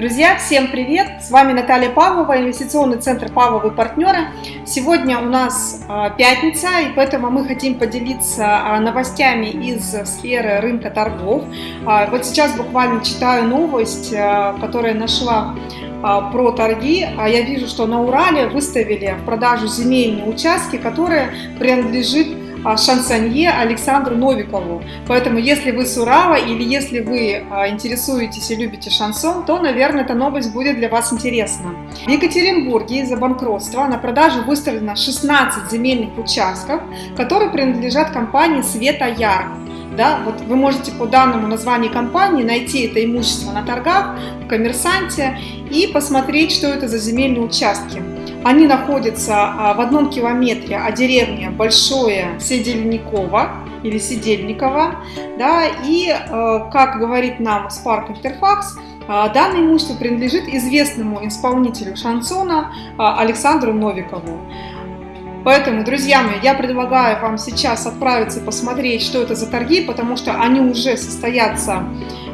Друзья, всем привет! С вами Наталья Павлова, инвестиционный центр Павловы партнеры. Сегодня у нас а, пятница, и поэтому мы хотим поделиться а, новостями из сферы рынка торгов. А, вот сейчас буквально читаю новость, которая нашла про торги. Я вижу, что на Урале выставили в продажу земельные участки, которые принадлежат а, шансонье Александру Новикову. Поэтому, если вы с Урала или если вы а, интересуетесь и любите шансон, то, наверное, эта новость будет для вас интересна. В Екатеринбурге из-за банкротства на продажу выставлено 16 земельных участков, которые принадлежат компании Света Яр. Да, вот вы можете по данному названию компании найти это имущество на торгах, в коммерсанте и посмотреть, что это за земельные участки. Они находятся а, в одном километре от деревни Большое Седельниково или Сидельниково. Да, и, э, как говорит нам Spark Interfax, а, данное имущество принадлежит известному исполнителю шансона а, Александру Новикову. Поэтому, друзья мои, я предлагаю вам сейчас отправиться посмотреть, что это за торги, потому что они уже состоятся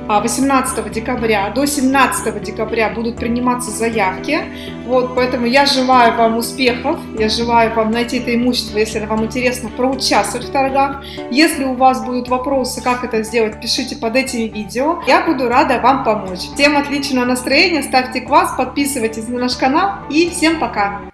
18 а, декабря. До 17 декабря будут приниматься заявки. Вот, поэтому я желаю вам успехов, я желаю вам найти это имущество, если вам интересно, проучаствовать в торгах. Если у вас будут вопросы, как это сделать, пишите под этими видео. Я буду рада вам помочь. Всем отличного настроения, ставьте класс, подписывайтесь на наш канал и всем пока!